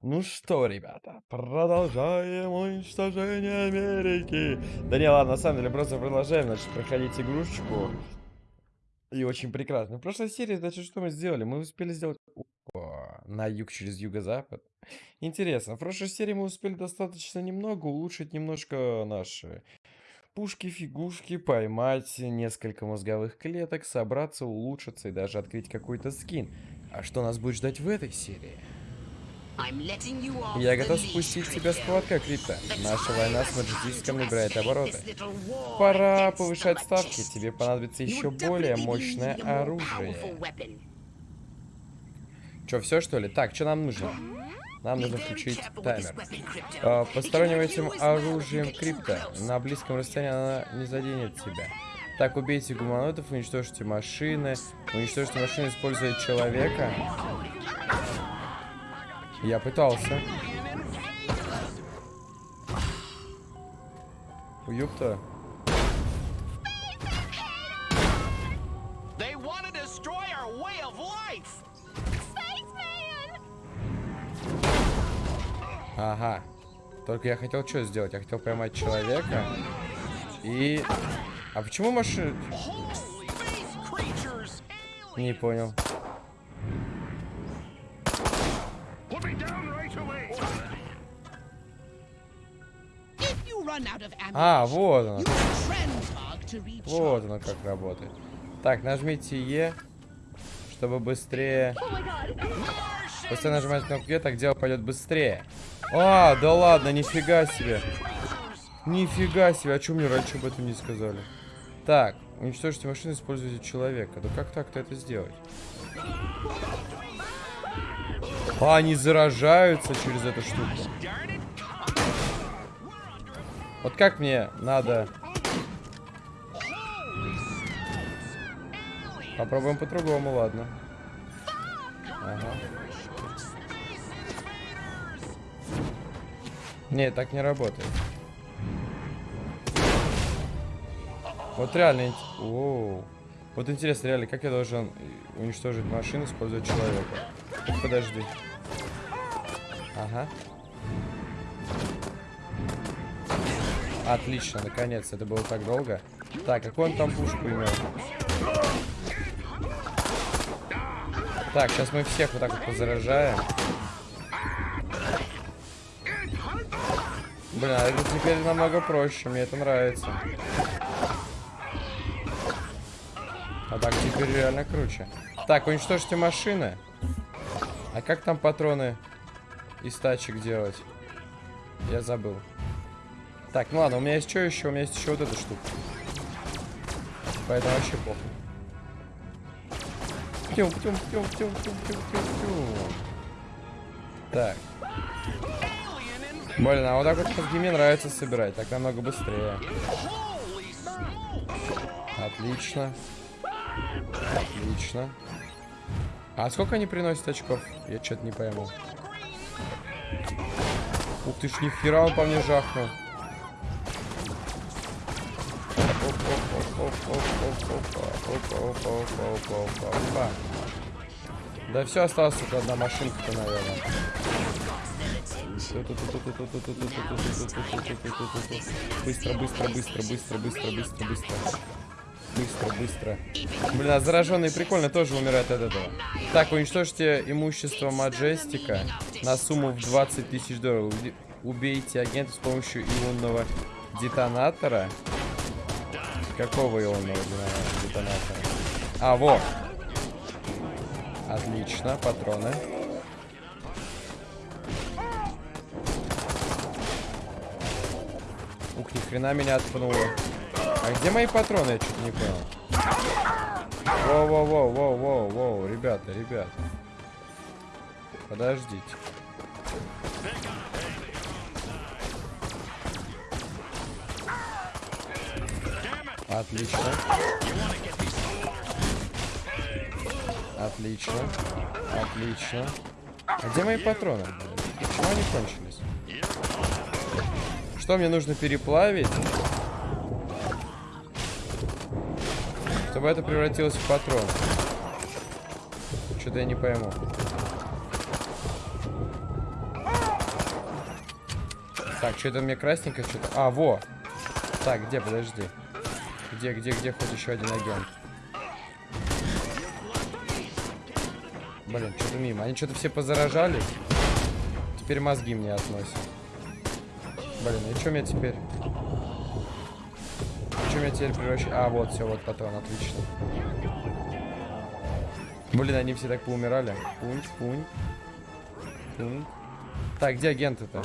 Ну что, ребята, продолжаем уничтожение Америки. Да не, ладно, на самом деле просто продолжаем, значит, проходить игрушечку. И очень прекрасно. В прошлой серии, значит, что мы сделали? Мы успели сделать... Опа, на юг через юго-запад. Интересно, в прошлой серии мы успели достаточно немного улучшить немножко наши пушки, фигушки, поймать несколько мозговых клеток, собраться, улучшиться и даже открыть какой-то скин. А что нас будет ждать в этой серии? Я готов спустить тебя с поводка, Крипта. Наша война с Маджестиском набирает обороты. Пора повышать ставки. Тебе понадобится еще более мощное оружие. Че, все что ли? Так, что нам нужно? Нам нужно включить таймер. А, посторонним этим оружием крипта. На близком расстоянии она не заденет тебя. Так, убейте гуманоидов, уничтожьте машины. Уничтожьте машины, используя человека. Я пытался. Уюпта. Ага. Только я хотел что сделать? Я хотел поймать человека. И... А почему машина... Не понял. А, вот оно. Вот оно как работает. Так, нажмите Е, чтобы быстрее... После нажимать кнопку Е, так дело пойдет быстрее. А, да ладно, нифига себе. Нифига себе, а что мне раньше об этом не сказали? Так, уничтожьте машину, используйте человека. Да как так-то это сделать? А, они заражаются через эту штуку. Вот как мне надо... Попробуем по-другому, ладно. Ага. Не, так не работает. Вот реально... Оу. Вот интересно, реально, как я должен уничтожить машину, используя человека? Подожди. Ага. Отлично, наконец, это было так долго. Так, какой он там пушку имел? Так, сейчас мы всех вот так вот позаражаем. Блин, а это теперь намного проще, мне это нравится. А так теперь реально круче. Так, уничтожьте машины. А как там патроны из тачек делать? Я забыл. Так, ну ладно, у меня есть что еще? У меня есть еще вот эта штука. Поэтому вообще плохо. Птюм, птюм, птюм, птюм, птюм, птюм, птюм, птюм. Так. Блин, а вот так вот мозги мне нравится собирать. Так намного быстрее. Отлично. Отлично. А сколько они приносят очков? Я что-то не пойму. Ух ты ж, нихера он по мне жахнул. Да все, осталось только одна машинка-то, наверное. Быстро, быстро, быстро, быстро, быстро, быстро, быстро. Быстро, быстро. Блин, а зараженные прикольно тоже умирают от этого. Так, уничтожьте имущество Маджестика на сумму в 20 тысяч долларов. Убейте агента с помощью ионного детонатора. Какого ионного детонатора? А, вот. Отлично, патроны. Ух, ни хрена меня отпнуло. А где мои патроны? Я что-то не понял. Воу-воу-воу-воу-воу-воу, ребята, ребята. Подождите. Отлично. Отлично. Отлично. А где мои патроны? Почему они кончились? Что мне нужно переплавить? Чтобы это превратилось в патрон. Что-то я не пойму. Так, что-то мне красненько, что-то... А, во! Так, где, подожди. Где, где, где хоть еще один агент? Блин, что-то мимо. Они что-то все позаражались. Теперь мозги мне относят. Блин, и что мне теперь? Что меня теперь превращает? А, вот, все, вот патрон, отлично. Блин, они все так поумирали. Пунь, пунь. Пунь. Так, где агенты-то?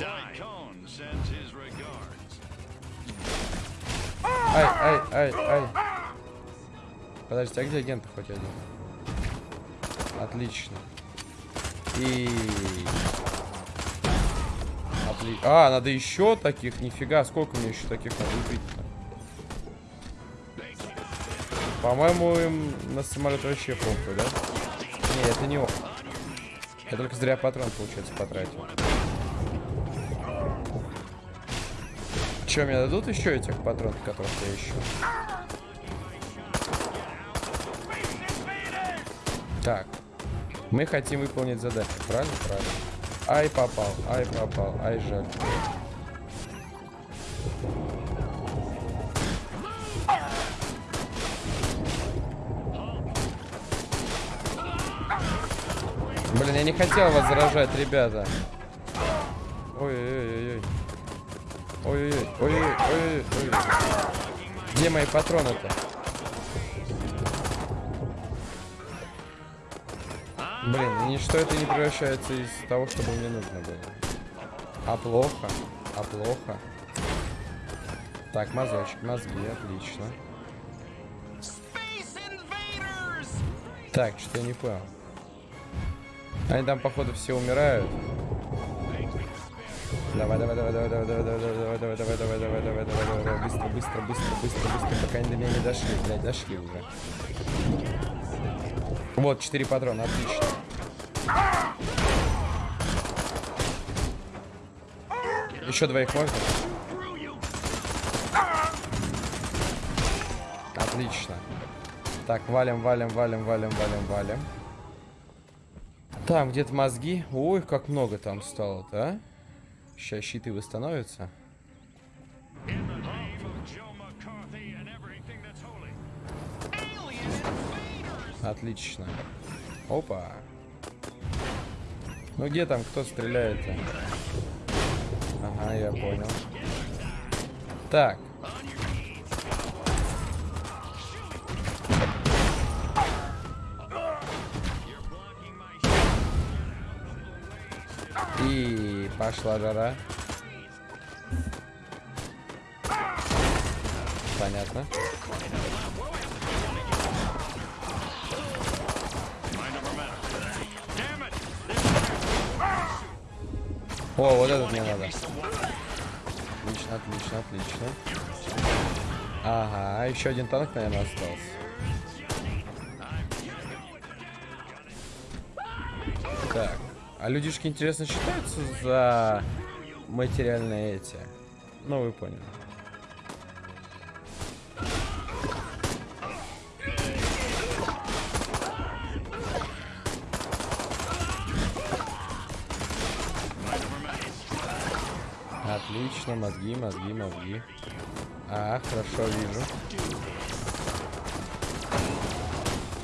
Ай, ай, ай, ай. Подожди, а где агенты хоть один? Отлично. И... Отли... А, надо еще таких? Нифига, сколько мне еще таких надо убить-то? По-моему, им на самолет вообще похуй, да? Не, это не он. Я только зря патрон, получается, потратил. Че, мне дадут еще этих патронов, которых я ищу? Так. Мы хотим выполнить задачу, правильно? Правильно. Ай, попал, ай, попал, ай, жаль. Блин, я не хотел вас заражать, ребята. Ой-ой-ой, ой-ой-ой, Где мои патроны-то? Блин, ничто это не превращается из того, что мне нужно было. А плохо, а плохо. Так, мазочек, мозги, отлично. Так, что-то я не понял. Они там, походу, все умирают. Давай, давай, давай, давай, давай, давай, давай, давай, давай, давай, давай, давай, давай, давай, давай, быстро, быстро, быстро, быстро, быстро, пока они до меня не дошли, блядь, дошли уже. Вот, 4 патрона, отлично. Еще двоих можно? Отлично. Так, валим, валим, валим, валим, валим, валим. Там где-то мозги. Ой, как много там стало-то, а? Сейчас щиты восстановятся. Отлично. Опа. Ну где там, кто стреляет-то? Ага, я понял. Так. И пошла жара. Понятно. О, вот этот мне надо. Отлично, отлично, отлично. Ага, еще один танк, наверное, остался. Так. А людишки, интересно, считаются за материальные эти? Ну, вы поняли. Отлично, мозги, мозги, мозги. А, хорошо, вижу.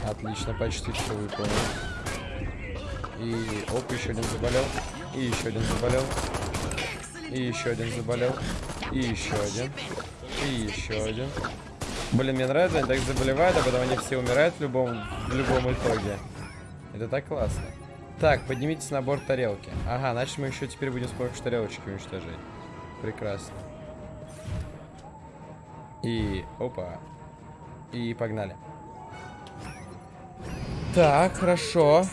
Отлично, почти все выполнил. И оп, еще один заболел. И еще один заболел. И еще один заболел. И еще один. И еще один. Блин, мне нравится, они так заболевают, а потом они все умирают в любом, в любом итоге. Это так классно. Так, поднимитесь на борт тарелки. Ага, значит мы еще теперь будем с помощью тарелочки уничтожить. Прекрасно. И... Опа. И погнали. Так, хорошо.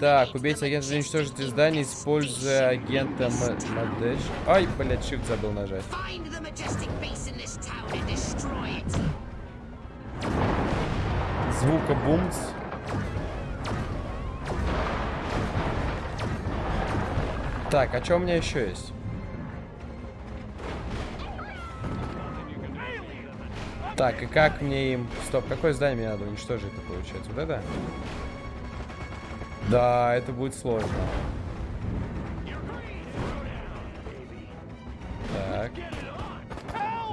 Так, убейте агента, уничтожить здание, используя агента Мадеш. Ай, блядь, shift забыл нажать. Звука бумс. Так, а что у меня еще есть? Так, и как мне им... Стоп, какое здание мне надо уничтожить-то, получается? Вот это? Да, это будет сложно.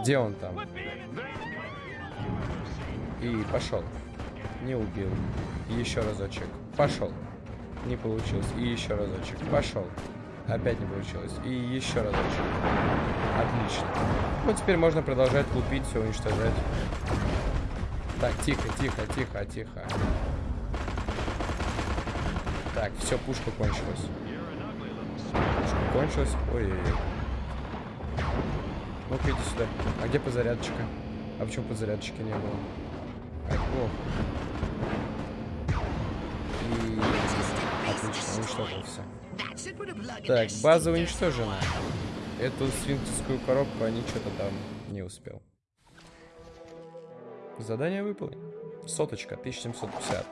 Где он там? И пошел. Не убил. Еще разочек. Пошел. Не получилось. И еще разочек. Пошел. Опять не получилось. И еще разочек. Отлично. Ну, теперь можно продолжать лупить, все уничтожать. Так, тихо, тихо, тихо, тихо. Так, все, пушка кончилась. Пушка кончилась. Ой-ой-ой. Ну-ка, иди сюда. А где подзарядчика? А почему подзарядчика не было? Ай, плохо. И... Отлично, уничтожил все. Так, база уничтожена. Эту сфинктерскую коробку они что-то там не успел. Задание выполнено. Соточка, 1750.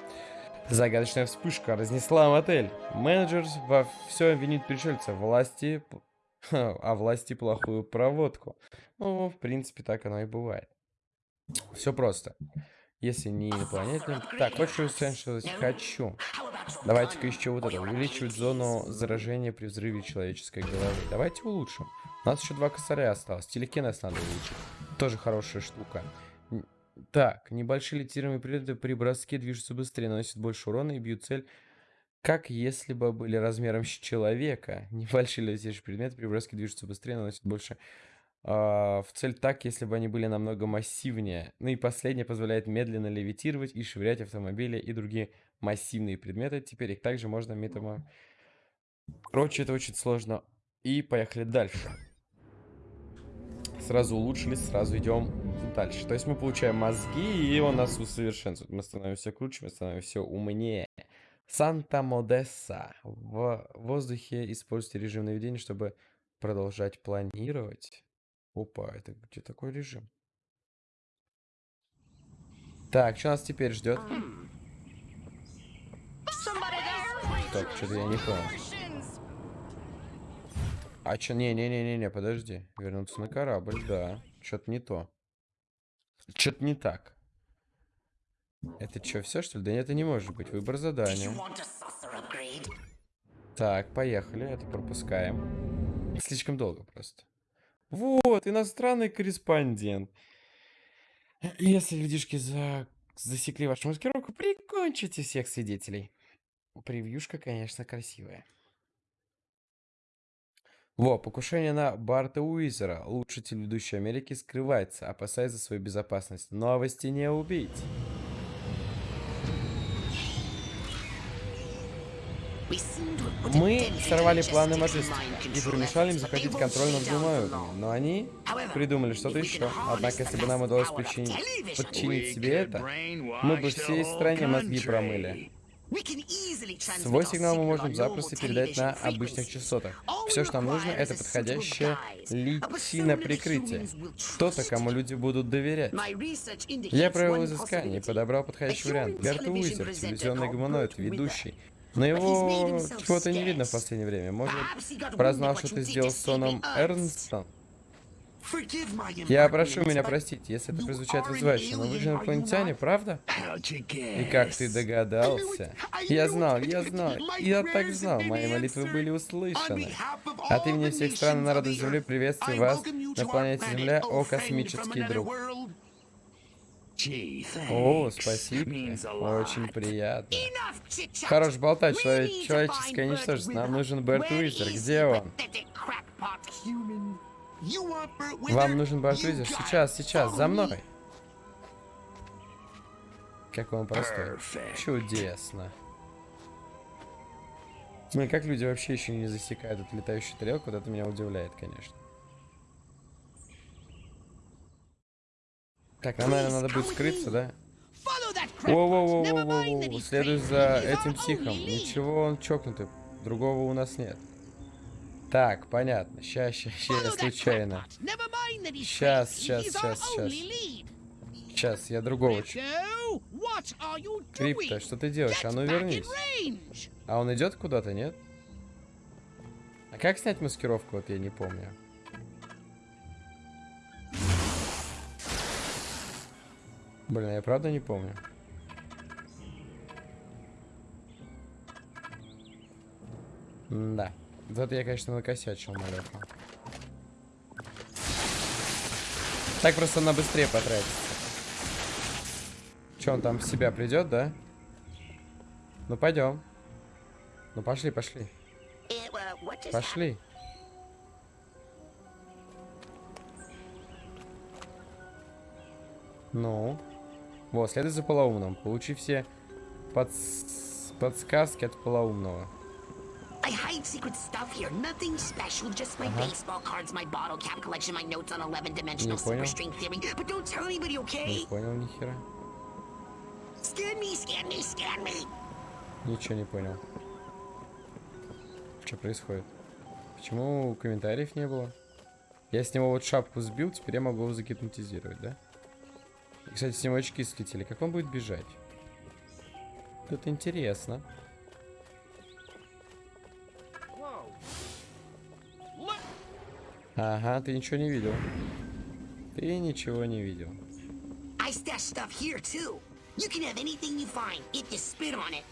Загадочная вспышка разнесла мотель. Менеджер во всем винит пришельца. Власти... А власти плохую проводку. Ну, в принципе, так оно и бывает. Все просто. Если не инопланетным... Так, хочешь усовершенствовать? Хочу. Давайте-ка еще вот это. Увеличивать зону заражения при взрыве человеческой головы. Давайте улучшим. У нас еще два косаря осталось. Телекинез надо увеличить. Тоже хорошая штука. Так, небольшие литируемые предметы при броске движутся быстрее, наносят больше урона и бьют цель, как если бы были размером с человека. Небольшие летящие предметы при броске движутся быстрее, наносят больше э, в цель так, если бы они были намного массивнее. Ну и последнее позволяет медленно левитировать и швырять автомобили и другие массивные предметы. Теперь их также можно методом... Короче, это очень сложно. И поехали дальше. Сразу улучшились, сразу идем дальше. То есть мы получаем мозги, и он нас усовершенствует. Мы становимся круче, мы становимся умнее. Санта-Модесса. В воздухе используйте режим наведения, чтобы продолжать планировать. Опа, это где такой режим? Так, что нас теперь ждет? Так, что-то я не понял. А чё, не-не-не-не, подожди. Вернуться на корабль, да. Что-то не то. Что-то не так. Это что, все что ли? Да нет, это не может быть. Выбор задания. Так, поехали. Это пропускаем. Слишком долго просто. Вот, иностранный корреспондент. Если людишки за... засекли вашу маскировку, прикончите всех свидетелей. Превьюшка, конечно, красивая. Во, покушение на Барта Уизера. Лучший телеведущий Америки скрывается, опасаясь за свою безопасность. Новости не убить. Мы сорвали планы Маджестика и помешали им захватить контроль над бумагами, но они придумали что-то еще. Однако, если бы нам удалось подчинить, подчинить себе это, мы бы всей стране мозги промыли. Свой сигнал мы можем запросто передать на обычных частотах. Все, что нам нужно, это подходящее личино прикрытие. Кто-то, кому люди будут доверять. Я провел изыскание и подобрал подходящий вариант. Берт Уизер, телевизионный гуманоид, ведущий. Но его чего-то не видно в последнее время. Может, прознал, что ты сделал с Соном Эрнстом? Я прошу меня простить, если это прозвучит вызывающе, но вы же инопланетяне, правда? И как ты догадался? Я знал, я знал, я так знал, мои молитвы были услышаны. От имени всех стран и народов Земли приветствую вас на планете Земля, о космический друг. О, спасибо. Очень приятно. Хорош болтать, человек, человеческое ничтожество. Нам нужен Берт Уизер. Где он? Вам нужен Бартвизер? Сейчас, сейчас, за мной. Как он простой. Чудесно. Ну и как люди вообще еще не засекают эту летающую тарелку, вот это меня удивляет, конечно. Так, нам, наверное, надо будет скрыться, да? Воу-воу-воу-воу-воу, следуй за этим психом. Ничего, он чокнутый. Другого у нас нет. Так, понятно. Сейчас, сейчас, сейчас, я случайно. Сейчас, сейчас, сейчас, сейчас. Сейчас, я другого. Крипто, что ты делаешь? А ну вернись. А он идет куда-то, нет? А как снять маскировку? Вот я не помню. Блин, я правда не помню. М да. Вот я, конечно, накосячил, малёха. Так просто она быстрее потратится. Че, он там в себя придет, да? Ну, пойдем. Ну, пошли, пошли. Пошли. Ну. Вот, следуй за полоумным. Получи все подс- подсказки от полоумного. I hide secret stuff here. Nothing special. Just my Uh-huh. baseball cards, my bottle cap collection, my notes on 11-dimensional Не понял. superstring theory. But don't tell anybody, Не okay? понял ни хера. Scan me, scan me, scan me. Ничего не понял. Что происходит? Почему комментариев не было? Я с него вот шапку сбил, теперь я могу его загипнотизировать, да? И, кстати, с него очки слетели. Как он будет бежать? Это интересно. Ага, ты ничего не видел. Ты ничего не видел. I stash stuff here, too. You can have anything you find if you spit on it.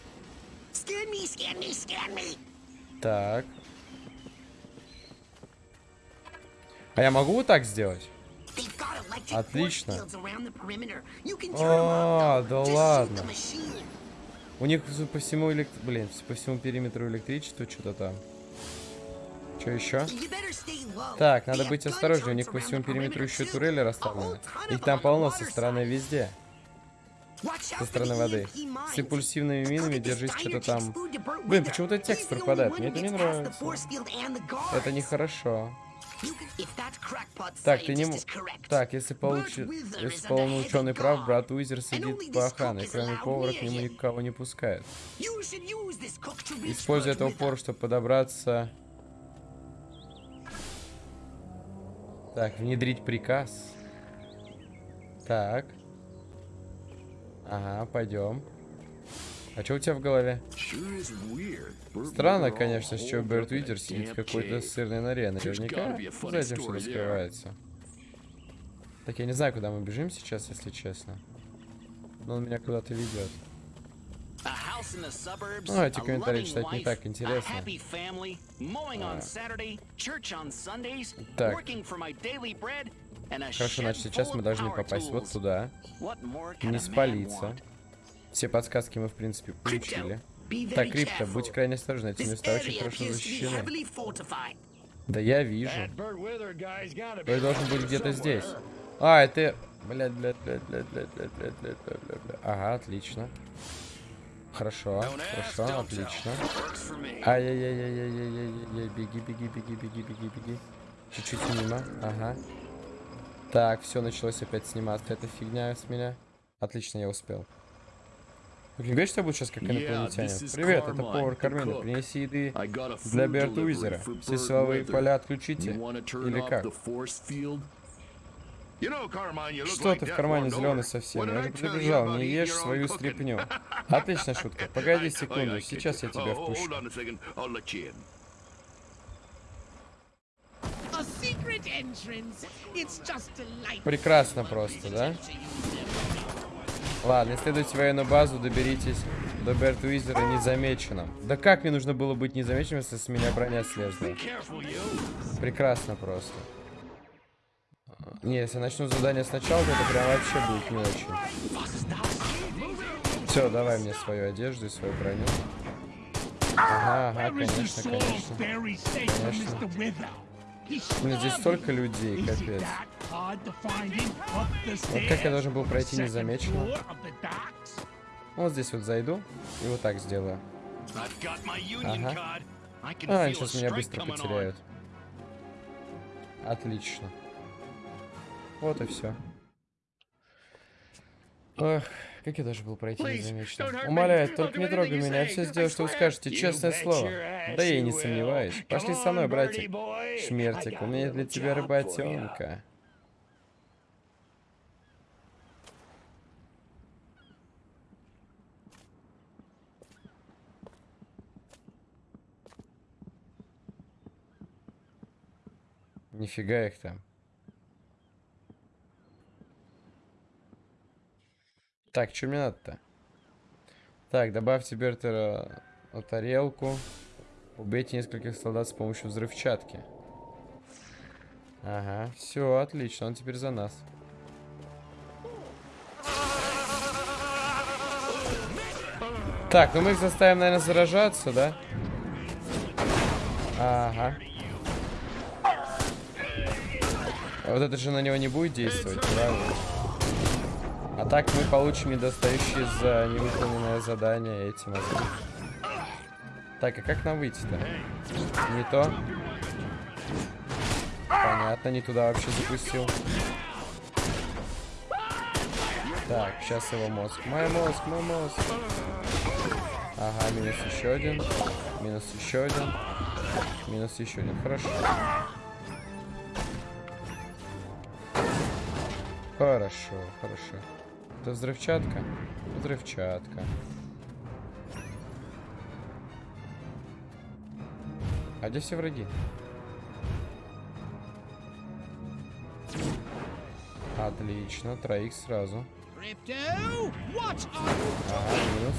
Scan me, scan me, scan me. Так. А я могу вот так сделать? Отлично. А, да ладно. У них по всему элект... Блин, по всему периметру электричества что-то там. Что еще? Так, надо быть осторожнее. У них по всему периметру еще турели расставлены. Их там полно со стороны везде. Со стороны воды. С импульсивными минами держись что-то там. Блин, почему-то текст пропадает. Мне это не нравится. Это нехорошо. Так, ты не... Так, если, получ... если полный ученый прав, брат Уизер сидит по охране. Кроме повара, к нему никого не пускает. Используй этого пора, чтобы подобраться Так, внедрить приказ. Так. Ага, пойдем. А что у тебя в голове? Странно, конечно, чего Берт Уитер сидит в какой-то сырной норе. Наверняка за этим все раскрывается. Так, я не знаю, куда мы бежим сейчас, если честно. Но он меня куда-то ведет. Ну, эти комментарии читать не так интересно. Так. Так. Хорошо, значит, сейчас мы должны попасть вот туда. Не спалиться. Все подсказки мы, в принципе, получили. Так, Крипто, будь крайне осторожен, эти места очень area хорошо защищены. heavily fortified. Да я вижу. Be должен быть где-то здесь. А, это... Блядь, блядь, блядь, блядь, блядь, блядь, блядь, блядь, блядь, блядь. Ага, отлично. Хорошо, хорошо, отлично. Ай-яй-яй-яй-яй-яй-яй, беги, беги, беги, беги, беги, беги. Чуть-чуть мимо, ага. Так, все, началось опять сниматься эта фигня с меня. Отлично, я успел. Говорите, что я буду сейчас как инопланетянин? Привет, это повар Кармина. Принеси еды для food Берта delivery Уизера. for Все силовые поля отключите. Или как? Что ты в кармане зеленый совсем? Я же предупреждал, не ешь свою стряпню. Отличная шутка. Погоди секунду, сейчас я тебя впущу. Прекрасно просто, да? Ладно, исследуйте военную базу, доберитесь до Бертуизера незамеченным. Да как мне нужно было быть незамеченным, если с меня броня слезла? Прекрасно просто. Не, если начну задание сначала, то это прям вообще будет не очень. Все, давай мне свою одежду и свою броню. Ага, ага, конечно, конечно. Конечно. Ну, здесь столько людей, капец. Вот как я должен был пройти незамеченно. Вот здесь вот зайду и вот так сделаю. Ага. А, сейчас меня быстро потеряют. Отлично. Вот и все. Ах, как я даже был пройти незамеченно. Умоляю, только не трогай меня, я все сделаю, что вы скажете, честное слово. Да я и не сомневаюсь. Пошли со мной, братик. Шмертик, у меня для тебя рыбатенка. Нифига их там. Так, что мне надо-то? Так, добавьте Бертера э, на тарелку. Убейте нескольких солдат с помощью взрывчатки. Ага, все, отлично, он теперь за нас. Так, ну мы их заставим, наверное, заражаться, да? Ага. А вот это же на него не будет действовать, правильно? Так мы получим недостающие за невыполненное задание эти мозги. Так, а как нам выйти-то? Не то. Понятно, не туда вообще запустил. Так, сейчас его мозг. Мой мозг, мой мозг. Ага, минус еще один. Минус еще один. Минус еще один. Хорошо. Хорошо, хорошо. Это взрывчатка? Взрывчатка. А где все враги? Отлично, троих сразу. Ага, минус.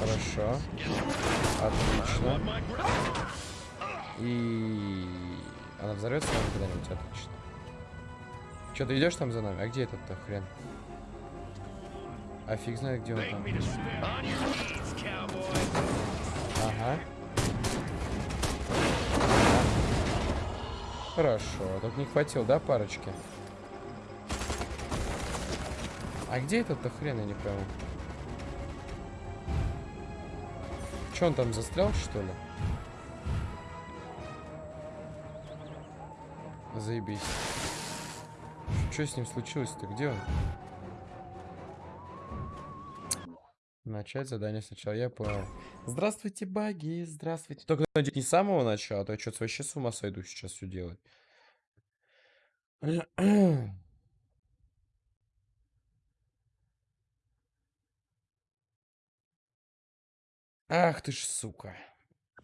Хорошо. Отлично. И... Она взорвется когда-нибудь? Отлично. Че, ты идешь там за нами? А где этот-то хрен? А фиг знает, где он там. Ага. Хорошо. Только не хватил, да, парочки? А где этот-то хрен, я не пойму. Че, он там застрял, что ли? Заебись. Что с ним случилось-то? Где он? Начать задание сначала, я понял. Здравствуйте, баги, здравствуйте. Только надеюсь, не с самого начала, а то я что-то вообще с ума сойду сейчас все делать. Ах ты ж, сука.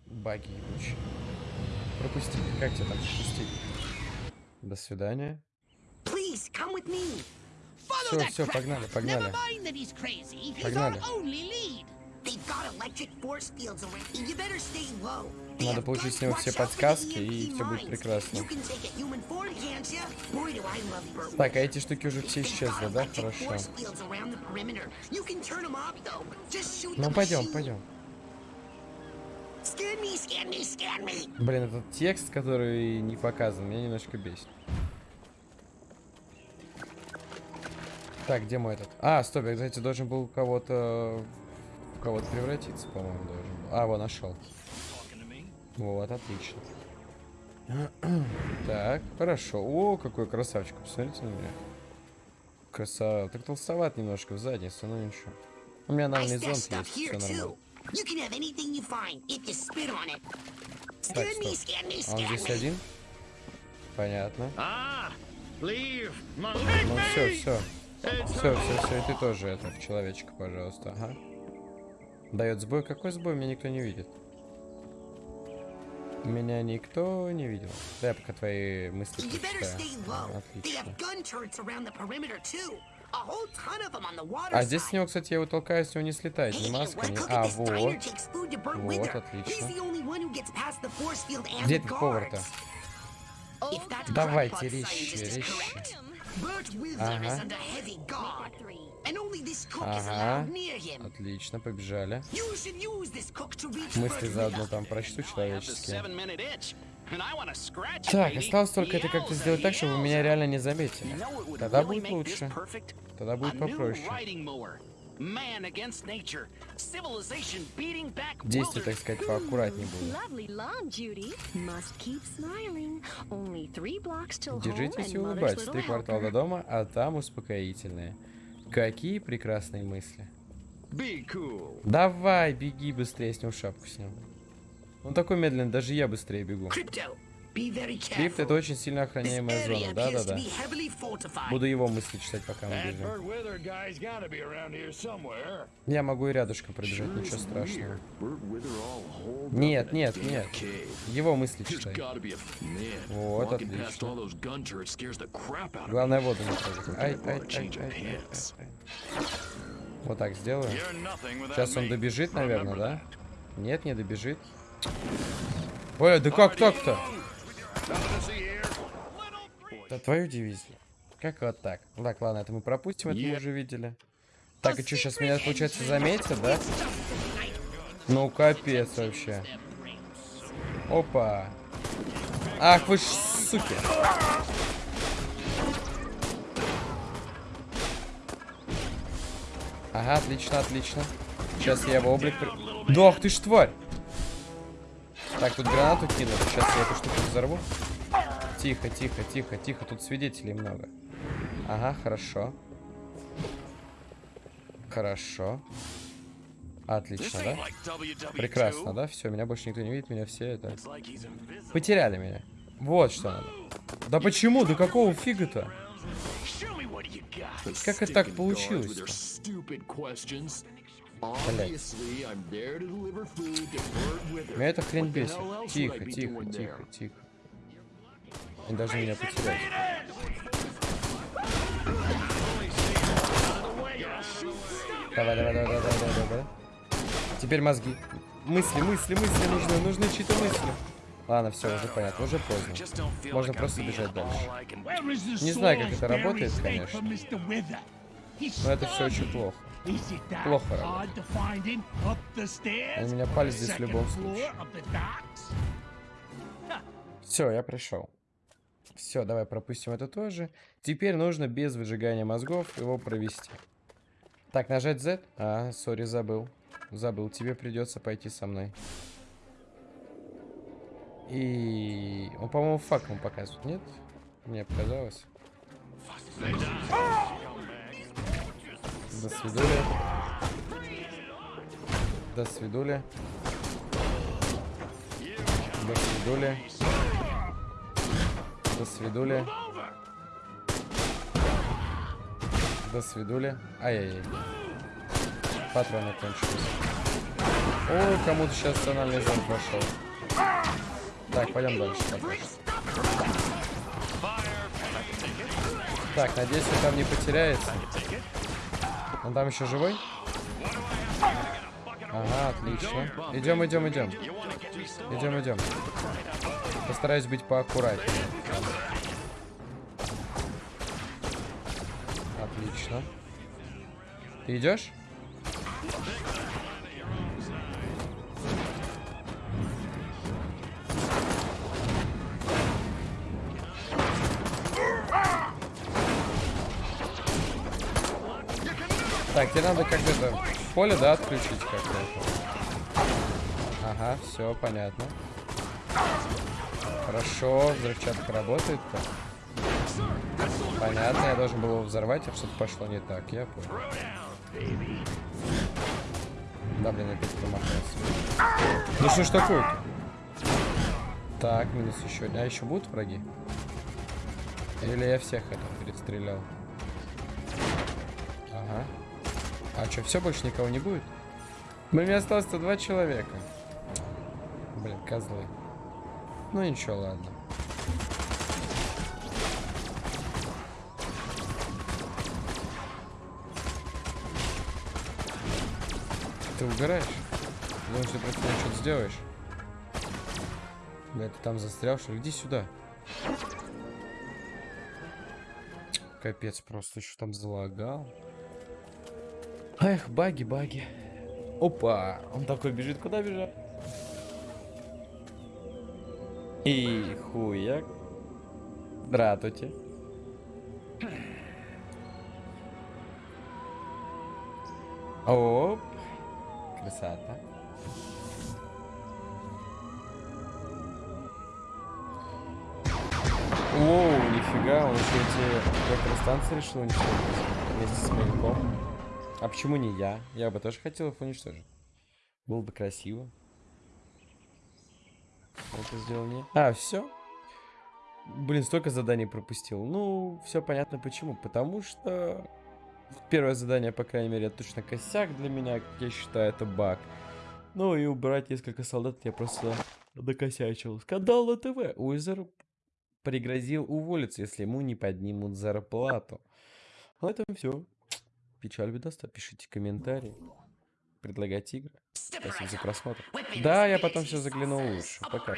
Баги ебучие. Пропусти. Как тебя там пропустить? До свидания. Всё, cracker. погнали, погнали. Never mind that he's crazy. He's Погнали. our only lead. They've got electric force fields around. You better stay low. They Надо получить с него все подсказки, и всё будет прекрасно. You can take a human form, can't ya? Boy, do I love bird Так, а эти штуки уже все исчезли, да? Хорошо. force fields around the perimeter. You can turn 'em off, though. Just shoot Ну пойдем, пойдем. Scan me, scan me, scan me. Блин, этот текст, который не показан, меня немножко бесит. Так, где мой этот? А, стоп, я, кстати, должен был у кого-то... Кого-то превратиться, по-моему, должен был. А, вот, нашел. Вот, отлично. Так, хорошо. О, какой красавчик, посмотрите на меня. Красава. Так толстоват немножко в заднице, но ничего. У меня нормальный зонт есть, все нормально. Так, стоп. А он здесь один? Понятно. My Ну все, все. Все, все, все, и ты тоже это, человечка, пожалуйста, ага. Дает сбой. Какой сбой? Меня никто не видит. Меня никто не видел. Дай я пока твои мысли прочитаю. Отлично. А здесь с него, кстати, я его толкаю, с него не слетает ни Hey, маска, ни... А, вот. Вот, отлично. Где этот повар-то? Давайте, резче, резче. Ага. is under heavy guard. And only this cook is Ага. allowed near him. Отлично, побежали. You should use this cook to reach Мысли заодно там прочту человеческие. seven-minute itch, and I want to scratch it, Так, осталось только это как-то сделать так, чтобы вы меня реально не заметили. Тогда будет лучше. perfect? Тогда A будет попроще. Riding mower. Man against nature. Civilization beating back Действия, так wilderness. сказать, поаккуратнее будут. Lovely lawn, Judy. Must keep smiling. Only three blocks till home Держитесь и улыбайтесь. Три квартала до дома, а там успокоительные. Какие прекрасные мысли. Be cool. Давай, беги быстрее, с него шапку снял. Он такой медленный, даже я быстрее бегу. Crypto, Крипт это очень сильно охраняемая зона, да-да-да. Буду его мысли читать, пока мы бежим. Я могу и рядышком пробежать, ничего страшного. Нет, нет, нет. Его мысли читай. Вот, отлично. Главное воду не трогать. Ай, ай, ай, ай, ай, ай, ай. Вот так сделаю. Сейчас он добежит, наверное, да? Нет, не добежит. Ой, да как так-то? Да твою дивизию. Как вот так? Так, ладно, это мы пропустим, это мы уже видели. Так, и что, сейчас меня, получается, заметят, да? Ну, капец вообще. Опа. Ах, вы ж суки. Ага, отлично, отлично. Сейчас я его облик... Да, ах ты ж тварь. Так, тут гранату кинул. Сейчас я эту штуку взорву. Тихо, тихо, тихо, тихо. Тут свидетелей много. Ага, хорошо. Хорошо. Отлично, да? Прекрасно, да? Все, меня больше никто не видит, меня все это... Потеряли меня. Вот что надо. Да почему? Да какого фига-то? Как это так получилось? Меня эта хрень бесит. Тихо, тихо, тихо, тихо. Они должны меня потерять. Давай, давай, давай, давай, давай, давай. Теперь мозги. Мысли, мысли, мысли нужны, нужны чьи-то мысли. Ладно, все, уже понятно, уже поздно. Можно просто бежать дальше. Не знаю, как это работает, конечно. Но это все очень плохо. Плохо работает. У меня палец здесь в любом случае. Все, я пришел. Все, давай пропустим это тоже. Теперь нужно без выжигания мозгов его провести. Так, нажать Z. А, сори, забыл. Забыл, тебе придется пойти со мной. И... Он, по-моему, факом показывает, нет? Мне показалось. До свидули. До свидули. До свидули. До свидули. До свидули. Ай-яй-яй. Патроны кончились. Ой, кому-то сейчас тональный зон прошел. Так, пойдем дальше. Так, надеюсь, он там не потеряется. Он там еще живой? Ага, отлично. Идем, идем, идем. Идем, идем. Постараюсь быть поаккуратнее. Отлично. Ты идешь? Как это поле, да, отключить как-то. Ага, все, понятно. Хорошо, взрывчатка работает-то. Понятно, я должен был его взорвать, а что-то пошло не так, я понял. Да, блин, опять промахнулся. Ну что ж такое-то? Так, минус еще. А еще будут враги? Или я всех это перестрелял? Ага. А что, все, больше никого не будет? У меня осталось-то два человека. Блин, козлы. Ну ничего, ладно. Ты угораешь? Думаешь, ты просто что-то сделаешь? Бля, ты там застрял, что ли? Иди сюда. Капец, просто еще там залагал. Эх, баги, баги. Опа, он такой бежит, куда бежать? И хуяк. Здравствуйте. Оп. Красота. Оу, нифига, он еще эти электростанции решил уничтожить вместе с маяком. А почему не я? Я бы тоже хотел их уничтожить. Было бы красиво. Это сделал не... А, все? Блин, столько заданий пропустил. Ну, все понятно почему. Потому что первое задание, по крайней мере, точно косяк для меня, я считаю, это баг. Ну и убрать несколько солдат я просто докосячил. Скандал на ТВ. Уизер пригрозил уволиться, если ему не поднимут зарплату. На этом все. Печаль бедоста. Пишите комментарии. Предлагайте игры. Спасибо за просмотр. Да, я потом все заглянул лучше. Пока-пока.